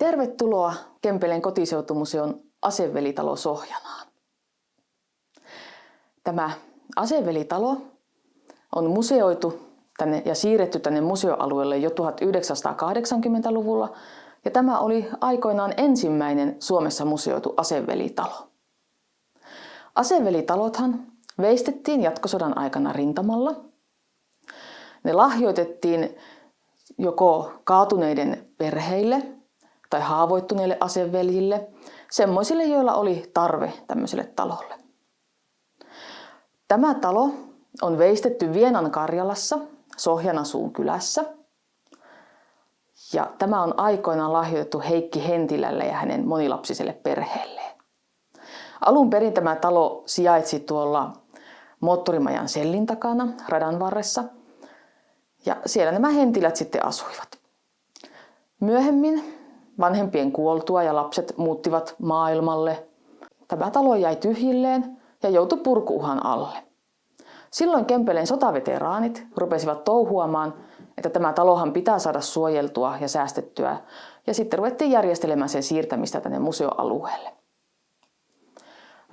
Tervetuloa Kempeleen kotiseutumuseon Asevelitalo Sohjanaan. Tämä Asevelitalo on museoitu tänne ja siirretty tänne museoalueelle jo 1980-luvulla ja tämä oli aikoinaan ensimmäinen Suomessa museoitu asevelitalo. Asevelitalothan veistettiin jatkosodan aikana rintamalla. Ne lahjoitettiin joko kaatuneiden perheille tai haavoittuneille aseveljille, semmoisille, joilla oli tarve tämmöiselle talolle. Tämä talo on veistetty Vienan Karjalassa, Sohjanasuun kylässä. Ja tämä on aikoinaan lahjoitettu Heikki Hentilälle ja hänen monilapsiselle perheelleen. Alun perin tämä talo sijaitsi tuolla moottorimajan sellin takana radan varressa. Ja siellä nämä hentilät sitten asuivat. Myöhemmin vanhempien kuoltua ja lapset muuttivat maailmalle. Tämä talo jäi tyhjilleen ja joutui purkuuhan alle. Silloin Kempeleen sotaveteraanit rupesivat touhuamaan, että tämä talohan pitää saada suojeltua ja säästettyä, ja sitten ruvettiin järjestelemään sen siirtämistä tänne museoalueelle.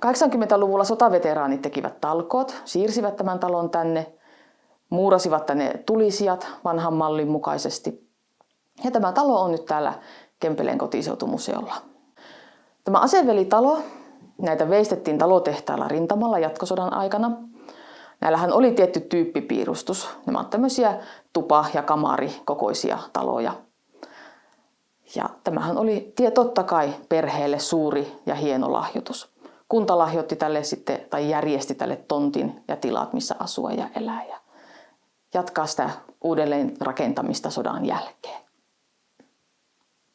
80-luvulla sotaveteraanit tekivät talkoot, siirsivät tämän talon tänne, muurasivat tänne tulisijat vanhan mallin mukaisesti. Ja tämä talo on nyt täällä Kempeleen kotiseutumuseolla. Tämä asevelitalo, näitä veistettiin talotehtailla rintamalla jatkosodan aikana. Näillähän oli tietty tyyppipiirustus. Nämä ovat tämmöisiä tupa- ja kamari-kokoisia taloja. Ja tämähän oli totta kai perheelle suuri ja hieno lahjoitus. Kunta lahjoitti tälle sitten, tai järjesti tälle tontin ja tilat, missä asua ja elää ja jatkaa sitä uudelleen rakentamista sodan jälkeen.